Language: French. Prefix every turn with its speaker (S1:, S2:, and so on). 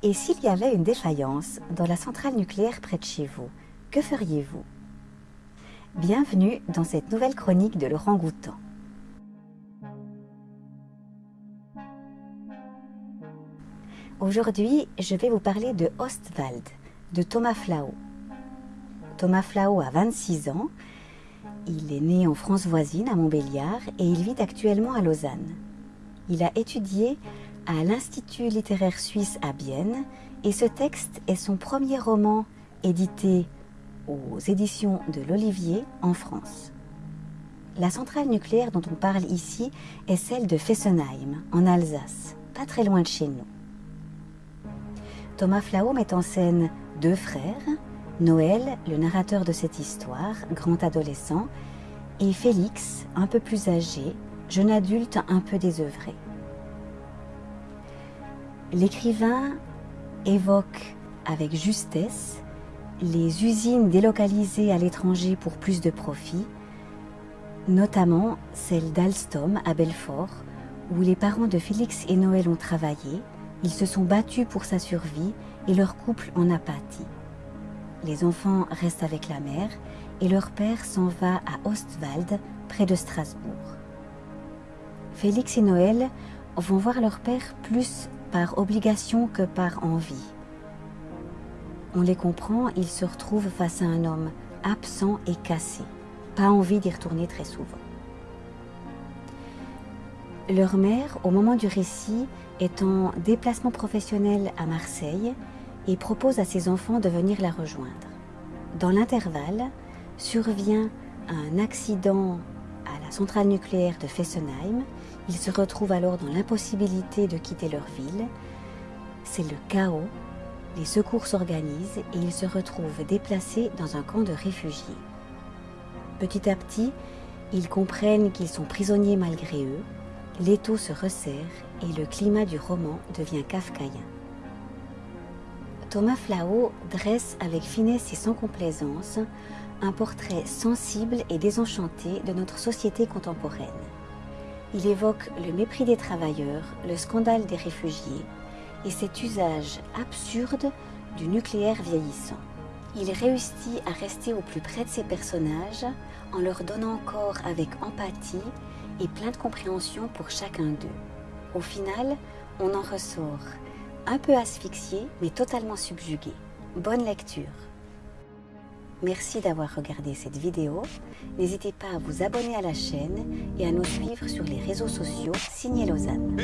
S1: Et s'il y avait une défaillance dans la centrale nucléaire près de chez vous, que feriez-vous? Bienvenue dans cette nouvelle chronique de Laurent Goutan. Aujourd'hui, je vais vous parler de Ostwald, de Thomas Flau. Thomas Flau a 26 ans, il est né en France voisine, à Montbéliard, et il vit actuellement à Lausanne. Il a étudié à l'Institut littéraire suisse à Bienne, et ce texte est son premier roman édité aux éditions de l'Olivier en France. La centrale nucléaire dont on parle ici est celle de Fessenheim, en Alsace, pas très loin de chez nous. Thomas Flau met en scène deux frères, Noël, le narrateur de cette histoire, grand adolescent, et Félix, un peu plus âgé, jeune adulte un peu désœuvré. L'écrivain évoque avec justesse les usines délocalisées à l'étranger pour plus de profit, notamment celle d'Alstom à Belfort, où les parents de Félix et Noël ont travaillé ils se sont battus pour sa survie et leur couple en a pâti. Les enfants restent avec la mère et leur père s'en va à Ostwald, près de Strasbourg. Félix et Noël vont voir leur père plus par obligation que par envie. On les comprend, ils se retrouvent face à un homme absent et cassé, pas envie d'y retourner très souvent. Leur mère, au moment du récit, est en déplacement professionnel à Marseille et propose à ses enfants de venir la rejoindre. Dans l'intervalle, survient un accident la centrale nucléaire de Fessenheim. Ils se retrouvent alors dans l'impossibilité de quitter leur ville. C'est le chaos. Les secours s'organisent et ils se retrouvent déplacés dans un camp de réfugiés. Petit à petit, ils comprennent qu'ils sont prisonniers malgré eux l'étau se resserre et le climat du roman devient kafkaïen. Thomas Flau dresse avec finesse et sans complaisance un portrait sensible et désenchanté de notre société contemporaine. Il évoque le mépris des travailleurs, le scandale des réfugiés et cet usage absurde du nucléaire vieillissant. Il réussit à rester au plus près de ses personnages en leur donnant corps avec empathie et plein de compréhension pour chacun d'eux. Au final, on en ressort un peu asphyxié, mais totalement subjugué. Bonne lecture Merci d'avoir regardé cette vidéo. N'hésitez pas à vous abonner à la chaîne et à nous suivre sur les réseaux sociaux Signé Lausanne.